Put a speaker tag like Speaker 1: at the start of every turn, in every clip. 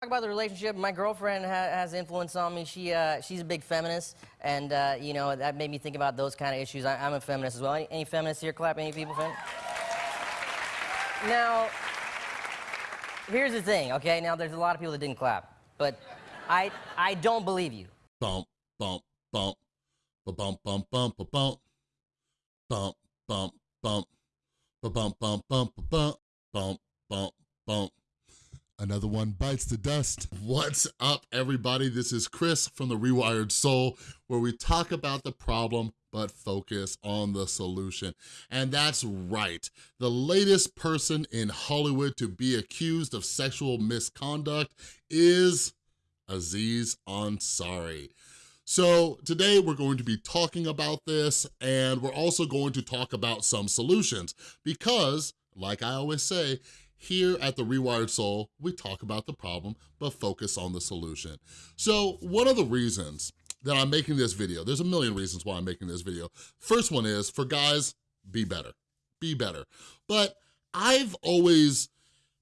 Speaker 1: Talk about the relationship. My girlfriend ha has influence on me. She uh, she's a big feminist, and uh, you know that made me think about those kind of issues. I, am a feminist as well. Any, any, feminists here? Clap. Any people? Now, here's the thing. Okay, now there's a lot of people that didn't clap, but I I don't believe you.
Speaker 2: Bump bump bump, ba bump bump bump ba bump, bump bump bump, ba bump bump bump ba bump bump bump. Another one bites the dust. What's up, everybody? This is Chris from The Rewired Soul, where we talk about the problem but focus on the solution. And that's right. The latest person in Hollywood to be accused of sexual misconduct is Aziz Ansari. So today we're going to be talking about this and we're also going to talk about some solutions because, like I always say, here at The Rewired Soul, we talk about the problem, but focus on the solution. So one of the reasons that I'm making this video, there's a million reasons why I'm making this video. First one is, for guys, be better, be better. But I've always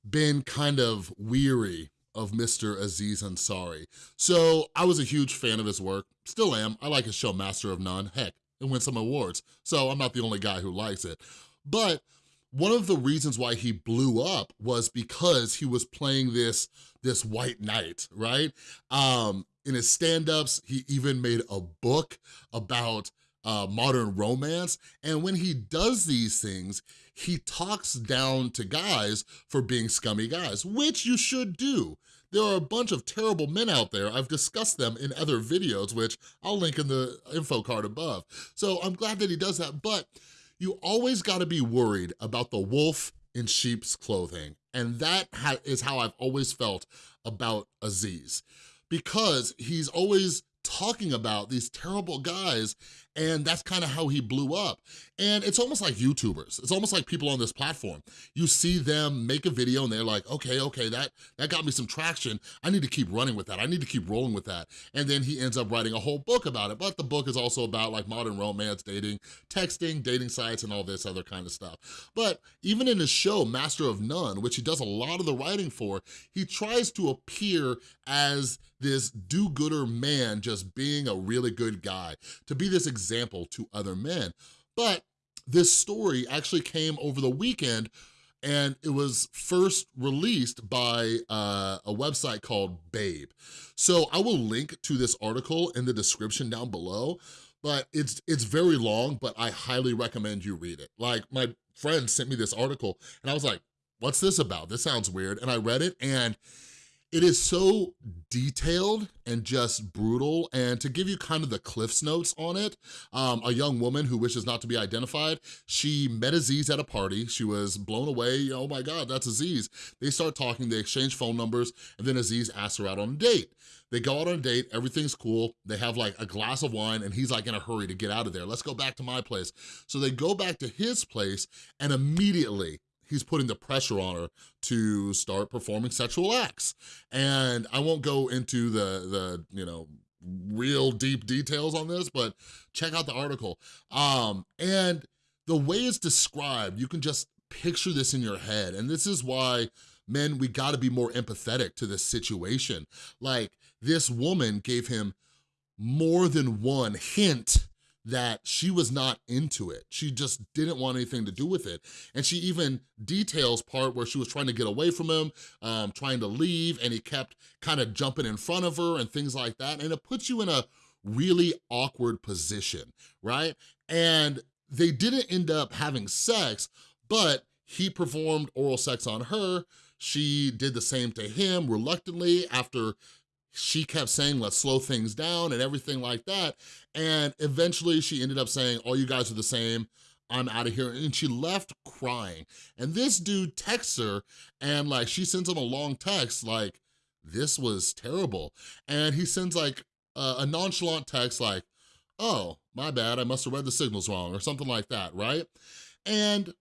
Speaker 2: been kind of weary of Mr. Aziz Ansari. So I was a huge fan of his work, still am. I like his show Master of None. Heck, it won some awards, so I'm not the only guy who likes it. But one of the reasons why he blew up was because he was playing this, this white knight, right? Um, in his stand-ups, he even made a book about uh, modern romance. And when he does these things, he talks down to guys for being scummy guys, which you should do. There are a bunch of terrible men out there. I've discussed them in other videos, which I'll link in the info card above. So I'm glad that he does that, but you always gotta be worried about the wolf in sheep's clothing. And that is how I've always felt about Aziz because he's always talking about these terrible guys and that's kind of how he blew up. And it's almost like YouTubers. It's almost like people on this platform. You see them make a video and they're like, okay, okay, that, that got me some traction. I need to keep running with that. I need to keep rolling with that. And then he ends up writing a whole book about it. But the book is also about like modern romance, dating, texting, dating sites, and all this other kind of stuff. But even in his show, Master of None, which he does a lot of the writing for, he tries to appear as this do-gooder man just being a really good guy, to be this example to other men. But this story actually came over the weekend and it was first released by uh, a website called Babe. So I will link to this article in the description down below, but it's it's very long, but I highly recommend you read it. Like my friend sent me this article and I was like, what's this about? This sounds weird. And I read it and it is so detailed and just brutal. And to give you kind of the Cliff's notes on it, um, a young woman who wishes not to be identified, she met Aziz at a party. She was blown away. Oh my God, that's Aziz. They start talking, they exchange phone numbers, and then Aziz asks her out on a date. They go out on a date, everything's cool. They have like a glass of wine and he's like in a hurry to get out of there. Let's go back to my place. So they go back to his place and immediately he's putting the pressure on her to start performing sexual acts. And I won't go into the, the you know, real deep details on this, but check out the article. Um, and the way it's described, you can just picture this in your head. And this is why men, we gotta be more empathetic to this situation. Like this woman gave him more than one hint that she was not into it. She just didn't want anything to do with it. And she even details part where she was trying to get away from him, um, trying to leave, and he kept kind of jumping in front of her and things like that. And it puts you in a really awkward position, right? And they didn't end up having sex, but he performed oral sex on her. She did the same to him reluctantly after she kept saying, let's slow things down and everything like that. And eventually she ended up saying, all you guys are the same, I'm out of here. And she left crying. And this dude texts her and like, she sends him a long text like, this was terrible. And he sends like a, a nonchalant text like, oh, my bad, I must have read the signals wrong or something like that, right? And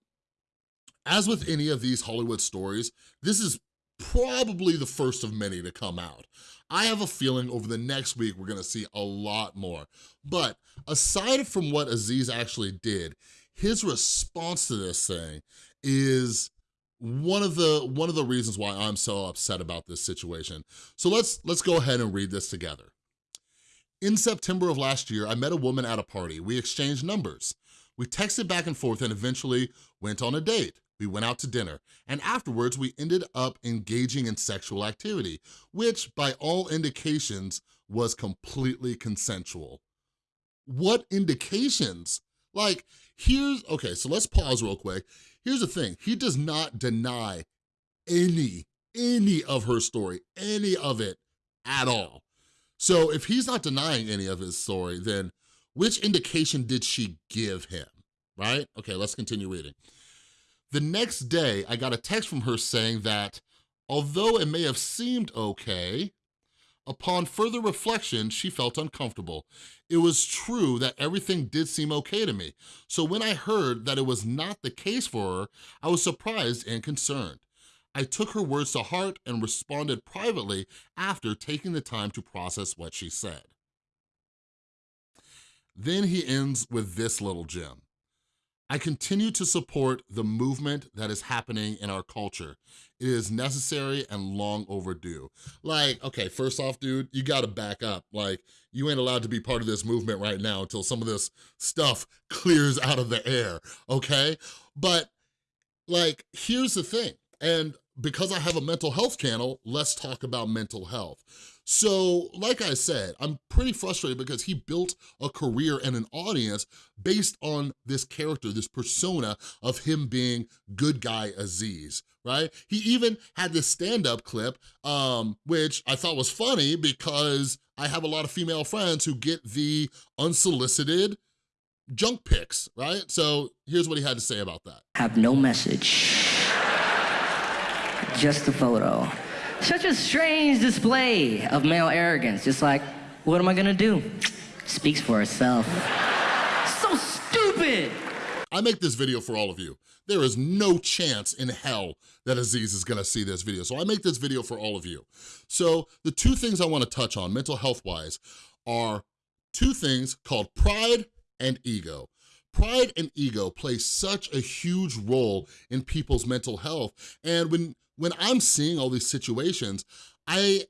Speaker 2: as with any of these Hollywood stories, this is probably the first of many to come out. I have a feeling over the next week we're gonna see a lot more. But aside from what Aziz actually did, his response to this thing is one of the one of the reasons why I'm so upset about this situation. So let's let's go ahead and read this together. In September of last year, I met a woman at a party. We exchanged numbers. We texted back and forth and eventually went on a date. We went out to dinner, and afterwards we ended up engaging in sexual activity, which by all indications was completely consensual. What indications? Like, here's, okay, so let's pause real quick. Here's the thing, he does not deny any, any of her story, any of it at all. So if he's not denying any of his story, then which indication did she give him, right? Okay, let's continue reading. The next day, I got a text from her saying that although it may have seemed okay, upon further reflection, she felt uncomfortable. It was true that everything did seem okay to me. So when I heard that it was not the case for her, I was surprised and concerned. I took her words to heart and responded privately after taking the time to process what she said. Then he ends with this little gem. I continue to support the movement that is happening in our culture. It is necessary and long overdue. Like, okay, first off, dude, you gotta back up. Like, you ain't allowed to be part of this movement right now until some of this stuff clears out of the air, okay? But, like, here's the thing, and because I have a mental health channel, let's talk about mental health. So like I said, I'm pretty frustrated because he built a career and an audience based on this character, this persona of him being good guy Aziz, right? He even had this stand-up clip, um, which I thought was funny because I have a lot of female friends who get the unsolicited junk pics, right? So here's what he had to say about that.
Speaker 3: Have no message, just a photo. Such a strange display of male arrogance. Just like, what am I gonna do? Speaks for itself. So stupid!
Speaker 2: I make this video for all of you. There is no chance in hell that Aziz is gonna see this video. So I make this video for all of you. So the two things I wanna touch on, mental health-wise, are two things called pride and ego. Pride and ego play such a huge role in people's mental health. And when when I'm seeing all these situations, I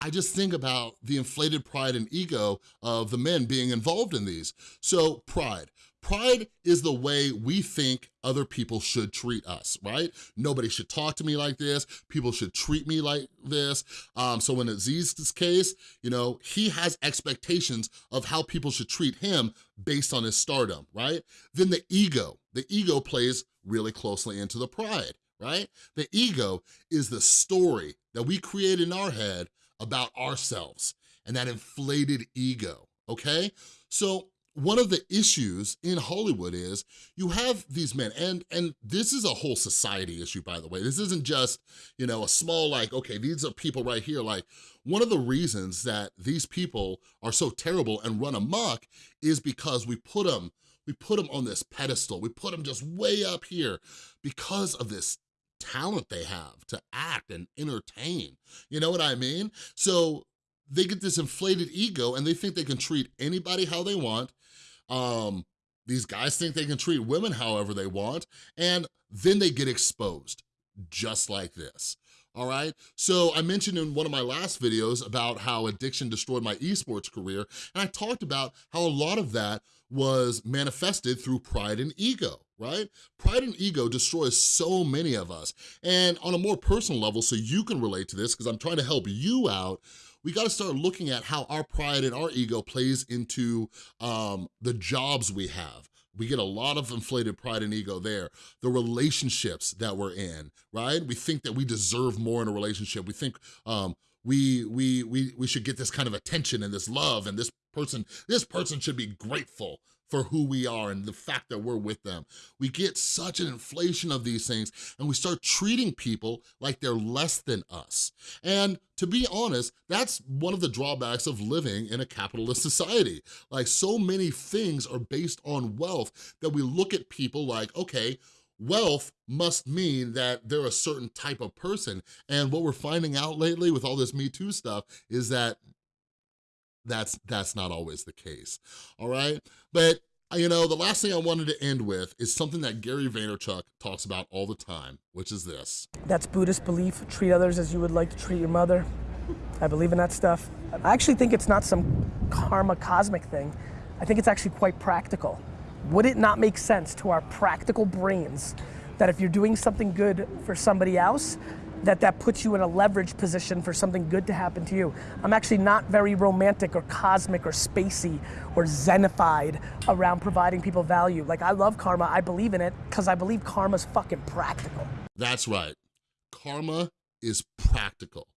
Speaker 2: I just think about the inflated pride and ego of the men being involved in these. So pride. Pride is the way we think other people should treat us, right? Nobody should talk to me like this. People should treat me like this. Um, so in Aziz's case, you know, he has expectations of how people should treat him based on his stardom, right? Then the ego. The ego plays really closely into the pride right? The ego is the story that we create in our head about ourselves and that inflated ego, okay? So one of the issues in Hollywood is you have these men, and, and this is a whole society issue, by the way. This isn't just, you know, a small like, okay, these are people right here. Like, one of the reasons that these people are so terrible and run amok is because we put them, we put them on this pedestal. We put them just way up here because of this talent they have to act and entertain. You know what I mean? So they get this inflated ego and they think they can treat anybody how they want. Um, these guys think they can treat women however they want, and then they get exposed, just like this all right? So I mentioned in one of my last videos about how addiction destroyed my esports career, and I talked about how a lot of that was manifested through pride and ego, right? Pride and ego destroys so many of us. And on a more personal level, so you can relate to this, because I'm trying to help you out, we gotta start looking at how our pride and our ego plays into um, the jobs we have, we get a lot of inflated pride and ego there. The relationships that we're in, right? We think that we deserve more in a relationship. We think um, we, we, we, we should get this kind of attention and this love and this person, this person should be grateful for who we are and the fact that we're with them. We get such an inflation of these things and we start treating people like they're less than us. And to be honest, that's one of the drawbacks of living in a capitalist society. Like so many things are based on wealth that we look at people like, okay, wealth must mean that they're a certain type of person. And what we're finding out lately with all this Me Too stuff is that that's that's not always the case, all right? But Uh, You know, the last thing I wanted to end with is something that Gary Vaynerchuk talks about all the time, which is this.
Speaker 4: That's Buddhist belief. Treat others as you would like to treat your mother. I believe in that stuff. I actually think it's not some karma cosmic thing. I think it's actually quite practical. Would it not make sense to our practical brains that if you're doing something good for somebody else, that that puts you in a leverage position for something good to happen to you. I'm actually not very romantic or cosmic or spacey or zenified around providing people value. Like I love karma, I believe in it because I believe karma's fucking practical.
Speaker 2: That's right. Karma is practical.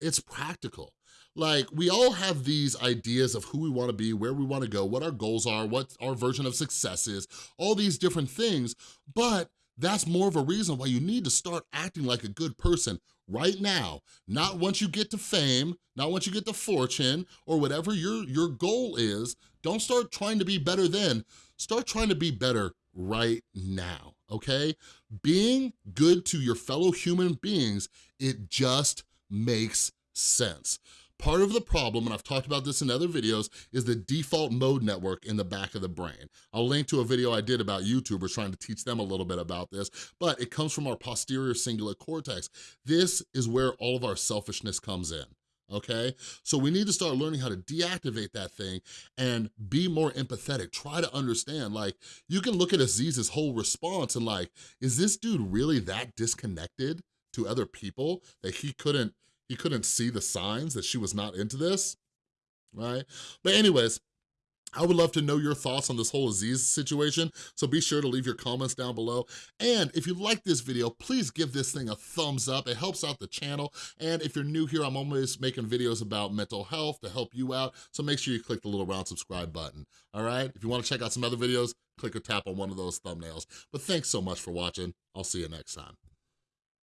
Speaker 2: It's practical. Like, we all have these ideas of who we wanna be, where we wanna go, what our goals are, what our version of success is, all these different things, but that's more of a reason why you need to start acting like a good person right now, not once you get to fame, not once you get to fortune, or whatever your, your goal is. Don't start trying to be better then, start trying to be better right now, okay? Being good to your fellow human beings, it just makes sense. Part of the problem, and I've talked about this in other videos, is the default mode network in the back of the brain. I'll link to a video I did about YouTubers trying to teach them a little bit about this, but it comes from our posterior cingulate cortex. This is where all of our selfishness comes in okay? So we need to start learning how to deactivate that thing and be more empathetic. Try to understand, like, you can look at Aziz's whole response and like, is this dude really that disconnected to other people that he couldn't, he couldn't see the signs that she was not into this, right? But anyways, I would love to know your thoughts on this whole Aziz situation, so be sure to leave your comments down below. And if you like this video, please give this thing a thumbs up. It helps out the channel. And if you're new here, I'm always making videos about mental health to help you out, so make sure you click the little round subscribe button, all right? If you wanna check out some other videos, click or tap on one of those thumbnails. But thanks so much for watching. I'll see you next time.